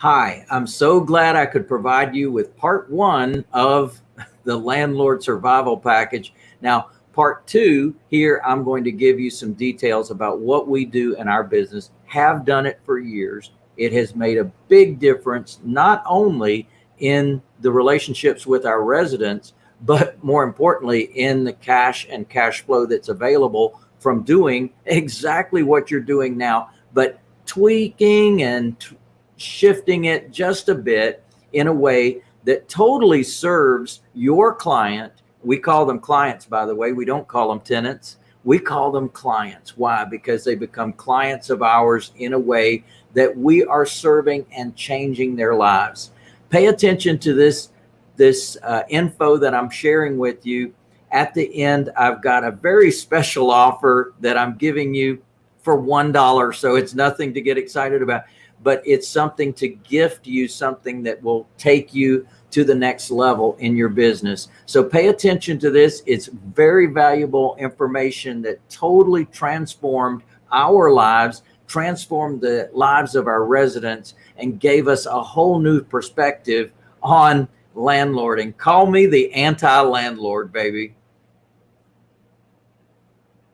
Hi, I'm so glad I could provide you with part one of the landlord survival package. Now, part two here, I'm going to give you some details about what we do in our business, have done it for years. It has made a big difference, not only in the relationships with our residents, but more importantly, in the cash and cash flow that's available from doing exactly what you're doing now, but tweaking and shifting it just a bit in a way that totally serves your client. We call them clients, by the way. We don't call them tenants. We call them clients. Why? Because they become clients of ours in a way that we are serving and changing their lives. Pay attention to this, this uh, info that I'm sharing with you. At the end, I've got a very special offer that I'm giving you for $1. So it's nothing to get excited about, but it's something to gift you something that will take you to the next level in your business. So pay attention to this. It's very valuable information that totally transformed our lives, transformed the lives of our residents and gave us a whole new perspective on landlording. Call me the anti-landlord, baby.